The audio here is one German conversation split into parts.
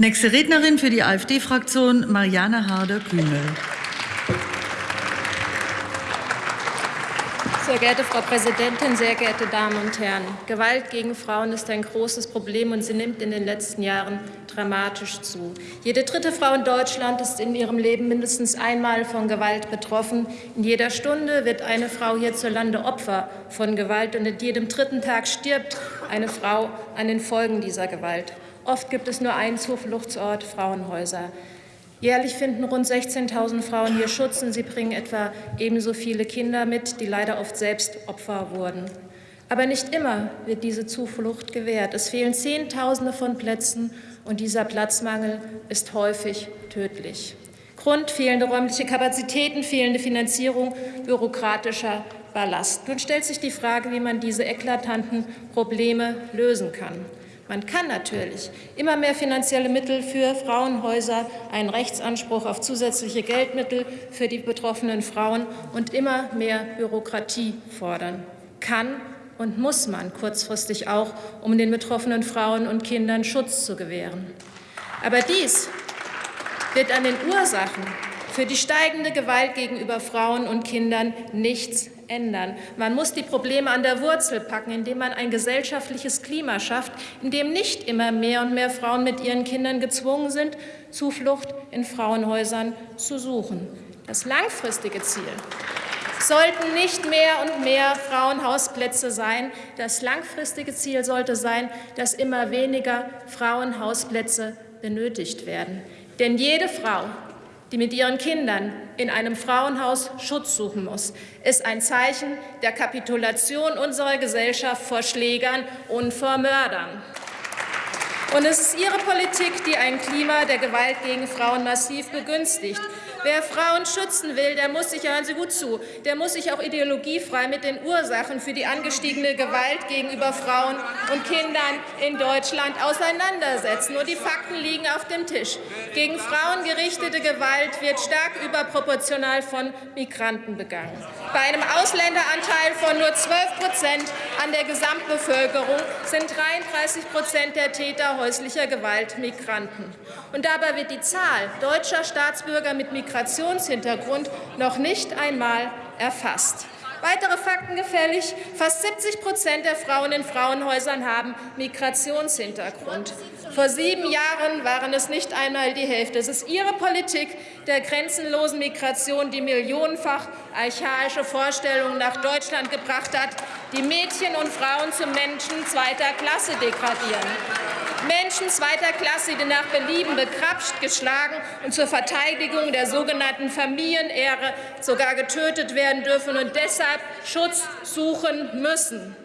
Nächste Rednerin für die AfD-Fraktion, Marianne Harder-Kühnel. Sehr geehrte Frau Präsidentin, sehr geehrte Damen und Herren! Gewalt gegen Frauen ist ein großes Problem, und sie nimmt in den letzten Jahren dramatisch zu. Jede dritte Frau in Deutschland ist in ihrem Leben mindestens einmal von Gewalt betroffen. In jeder Stunde wird eine Frau hierzulande Opfer von Gewalt, und in jedem dritten Tag stirbt eine Frau an den Folgen dieser Gewalt. Oft gibt es nur einen Zufluchtsort, Frauenhäuser. Jährlich finden rund 16.000 Frauen hier Schutz und sie bringen etwa ebenso viele Kinder mit, die leider oft selbst Opfer wurden. Aber nicht immer wird diese Zuflucht gewährt. Es fehlen Zehntausende von Plätzen und dieser Platzmangel ist häufig tödlich. Grund fehlende räumliche Kapazitäten, fehlende Finanzierung, bürokratischer Ballast. Nun stellt sich die Frage, wie man diese eklatanten Probleme lösen kann. Man kann natürlich immer mehr finanzielle Mittel für Frauenhäuser, einen Rechtsanspruch auf zusätzliche Geldmittel für die betroffenen Frauen und immer mehr Bürokratie fordern. Kann und muss man kurzfristig auch, um den betroffenen Frauen und Kindern Schutz zu gewähren. Aber dies wird an den Ursachen für die steigende Gewalt gegenüber Frauen und Kindern nichts ändern. Man muss die Probleme an der Wurzel packen, indem man ein gesellschaftliches Klima schafft, in dem nicht immer mehr und mehr Frauen mit ihren Kindern gezwungen sind, Zuflucht in Frauenhäusern zu suchen. Das langfristige Ziel sollten nicht mehr und mehr Frauenhausplätze sein. Das langfristige Ziel sollte sein, dass immer weniger Frauenhausplätze benötigt werden. Denn jede Frau, die mit ihren Kindern in einem Frauenhaus Schutz suchen muss, ist ein Zeichen der Kapitulation unserer Gesellschaft vor Schlägern und vor Mördern. Und es ist Ihre Politik, die ein Klima der Gewalt gegen Frauen massiv begünstigt. Wer Frauen schützen will, der muss sich, hören Sie gut zu, der muss sich auch ideologiefrei mit den Ursachen für die angestiegene Gewalt gegenüber Frauen und Kindern in Deutschland auseinandersetzen. Und die Fakten liegen auf dem Tisch. Gegen Frauen gerichtete Gewalt wird stark überproportional von Migranten begangen. Bei einem Ausländeranteil von nur 12 Prozent an der Gesamtbevölkerung sind 33 Prozent der Täter häuslicher Gewalt Migranten. Und dabei wird die Zahl deutscher Staatsbürger mit Migrationshintergrund noch nicht einmal erfasst. Weitere Fakten gefällig. Fast 70 Prozent der Frauen in Frauenhäusern haben Migrationshintergrund. Vor sieben Jahren waren es nicht einmal die Hälfte. Es ist Ihre Politik der grenzenlosen Migration, die millionenfach archaische Vorstellungen nach Deutschland gebracht hat, die Mädchen und Frauen zu Menschen zweiter Klasse degradieren. Menschen zweiter Klasse, die nach Belieben bekrapscht, geschlagen und zur Verteidigung der sogenannten Familienehre sogar getötet werden dürfen und deshalb Schutz suchen müssen.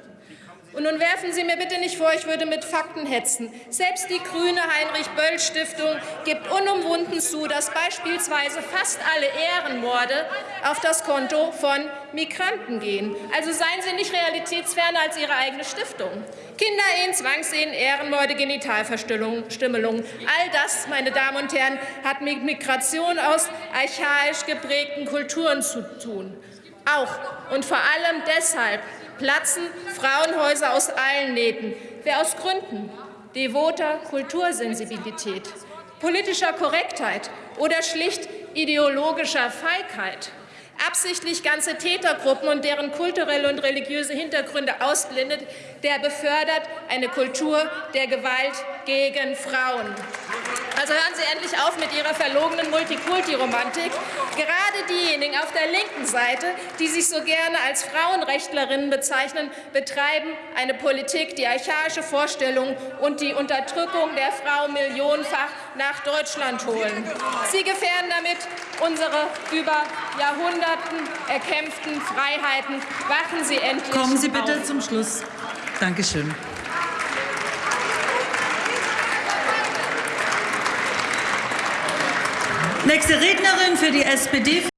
Und nun werfen Sie mir bitte nicht vor, ich würde mit Fakten hetzen. Selbst die grüne Heinrich-Böll-Stiftung gibt unumwunden zu, dass beispielsweise fast alle Ehrenmorde auf das Konto von Migranten gehen. Also seien Sie nicht realitätsferner als Ihre eigene Stiftung. Kinderehen, Zwangsehen, Ehrenmorde, Genitalverstümmelung. All das, meine Damen und Herren, hat mit Migration aus archaisch geprägten Kulturen zu tun. Auch und vor allem deshalb platzen Frauenhäuser aus allen Nähten. Wer aus Gründen devoter Kultursensibilität, politischer Korrektheit oder schlicht ideologischer Feigheit absichtlich ganze Tätergruppen und deren kulturelle und religiöse Hintergründe ausblendet, der befördert eine Kultur der Gewalt gegen Frauen. Also hören Sie endlich auf mit Ihrer verlogenen Multikulti-Romantik. Gerade diejenigen auf der linken Seite, die sich so gerne als Frauenrechtlerinnen bezeichnen, betreiben eine Politik, die archaische Vorstellungen und die Unterdrückung der Frau millionenfach nach Deutschland holen. Sie gefährden damit unsere über Jahrhunderten erkämpften Freiheiten. Wachen Sie endlich Kommen Sie bitte auf. zum Schluss. Dankeschön. Nächste Rednerin für die SPD.